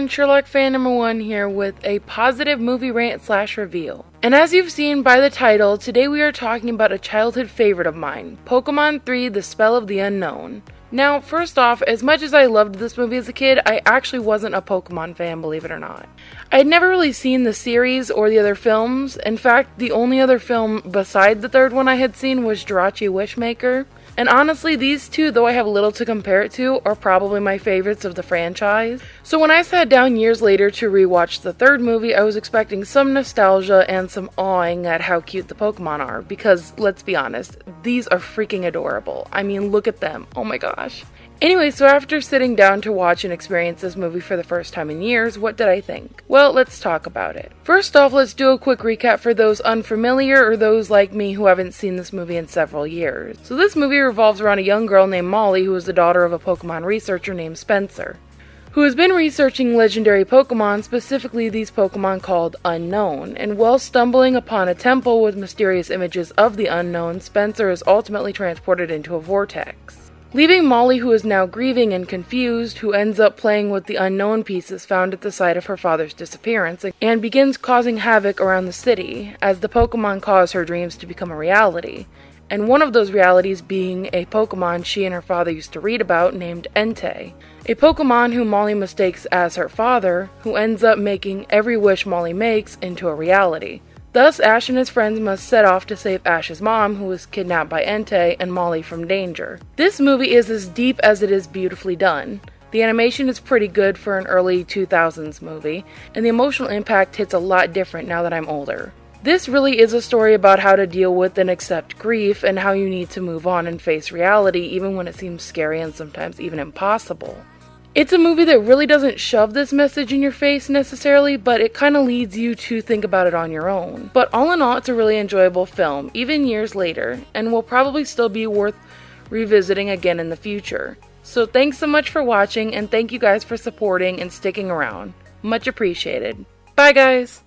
everyone, Sherlock fan number one here with a positive movie rant slash reveal. And as you've seen by the title, today we are talking about a childhood favorite of mine, Pokemon 3 The Spell of the Unown. Now, first off, as much as I loved this movie as a kid, I actually wasn't a Pokemon fan, believe it or not. I had never really seen the series or the other films. In fact, the only other film beside the third one I had seen was Jirachi Wishmaker. And honestly, these two, though I have little to compare it to, are probably my favorites of the franchise. So when I sat down years later to rewatch the third movie, I was expecting some nostalgia and some awing at how cute the Pokemon are, because let's be honest, these are freaking adorable. I mean, look at them. Oh my gosh. Anyway, so after sitting down to watch and experience this movie for the first time in years, what did I think? Well, let's talk about it. First off, let's do a quick recap for those unfamiliar or those like me who haven't seen this movie in several years. So this movie revolves around a young girl named Molly who is the daughter of a Pokemon researcher named Spencer who has been researching legendary Pokemon, specifically these Pokemon called Unown. And while stumbling upon a temple with mysterious images of the Unown, Spencer is ultimately transported into a vortex. Leaving Molly, who is now grieving and confused, who ends up playing with the Unown pieces found at the site of her father's disappearance, and begins causing havoc around the city as the Pokemon cause her dreams to become a reality. And one of those realities being a Pokemon she and her father used to read about named Entei. A Pokemon who Molly mistakes as her father, who ends up making every wish Molly makes into a reality. Thus, Ash and his friends must set off to save Ash's mom, who was kidnapped by Entei, and Molly from danger. This movie is as deep as it is beautifully done. The animation is pretty good for an early 2000s movie, and the emotional impact hits a lot different now that I'm older. This really is a story about how to deal with and accept grief and how you need to move on and face reality even when it seems scary and sometimes even impossible. It's a movie that really doesn't shove this message in your face necessarily, but it kind of leads you to think about it on your own. But all in all, it's a really enjoyable film, even years later, and will probably still be worth revisiting again in the future. So thanks so much for watching, and thank you guys for supporting and sticking around. Much appreciated. Bye, guys!